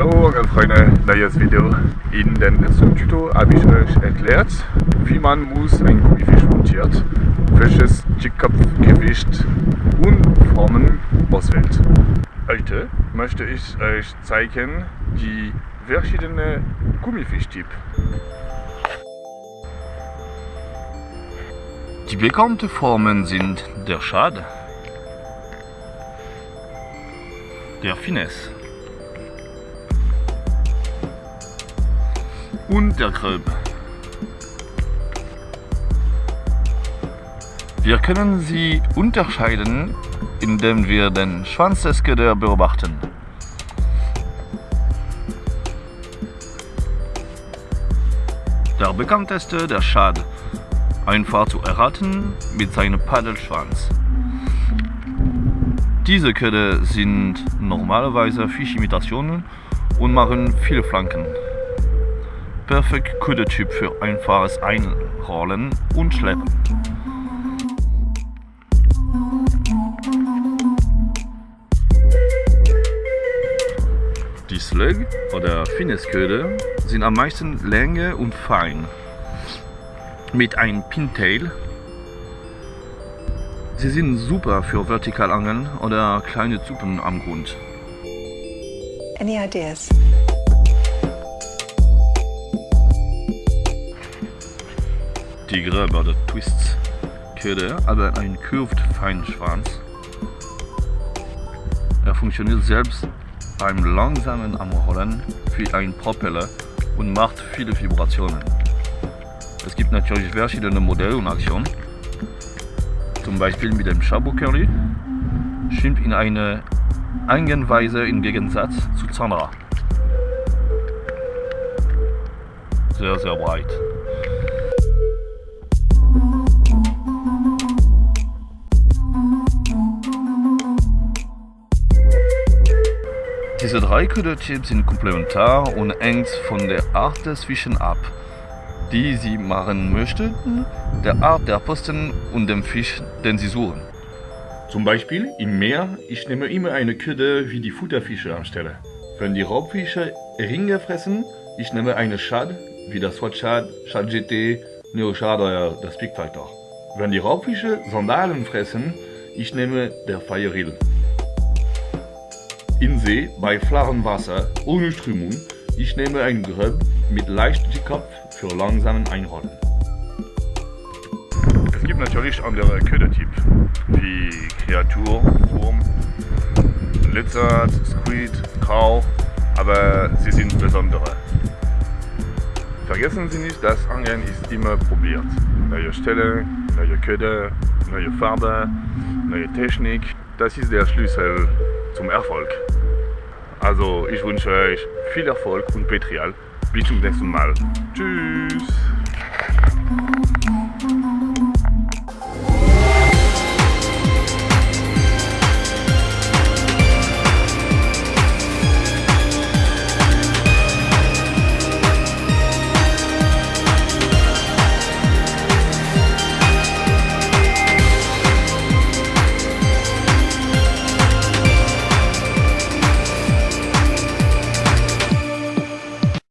Hallo Freunde, neues Video. In dem letzten Tuto habe ich euch erklärt, wie man muss ein Gummifisch montiert, welches Kopfgewicht und Formen auswählt. Heute möchte ich euch zeigen die verschiedenen Gummifischtypen. Die bekannten Formen sind der Schad, der Finesse und der Gröb. Wir können sie unterscheiden, indem wir den Schwanz des Köder beobachten. Der bekannteste der Schad, einfach zu erraten mit seinem Paddelschwanz. Diese Köder sind normalerweise Fischimitationen und machen viele Flanken. Perfekt Ködertyp für einfaches Einrollen und Schleppen. Die Slug oder Finnesköder sind am meisten länger und fein. Mit einem Pintail. Sie sind super für Vertikalangeln oder kleine Zuppen am Grund. Any ideas? Die Gröbe oder Twists Köder aber einen curved feinen Schwanz. Er funktioniert selbst beim langsamen Anrollen wie ein Propeller und macht viele Vibrationen. Es gibt natürlich verschiedene Modelle und Aktionen. Zum Beispiel mit dem Chabot Curly schwimmt in eine Eigenweise im Gegensatz zu Zandra. Sehr, sehr breit. Diese drei Ködertypen sind komplementar und hängt von der Art des Fischen ab, die sie machen möchten, der Art der Posten und dem Fisch, den sie suchen. Zum Beispiel im Meer, ich nehme immer eine Köder wie die Futterfische anstelle. Wenn die Raubfische Ringe fressen, ich nehme eine Shad wie das Swat Shad, Shad GT, Neo Shad oder das Big Fighter. Wenn die Raubfische Sandalen fressen, ich nehme der Fire Reel. In See, bei flarem Wasser, ohne Strömung, ich nehme ein Gröb mit leicht Kopf für langsamen Einrollen. Es gibt natürlich andere Ködertypen, wie Kreatur, Wurm, Lizard, Squid, Grau, aber sie sind besondere. Vergessen Sie nicht, das Angeln ist immer probiert. Neue Stelle, neue Köder, neue Farbe, neue Technik, das ist der Schlüssel zum Erfolg. Also ich wünsche euch viel Erfolg und Petrial. Bis zum nächsten Mal. Tschüss.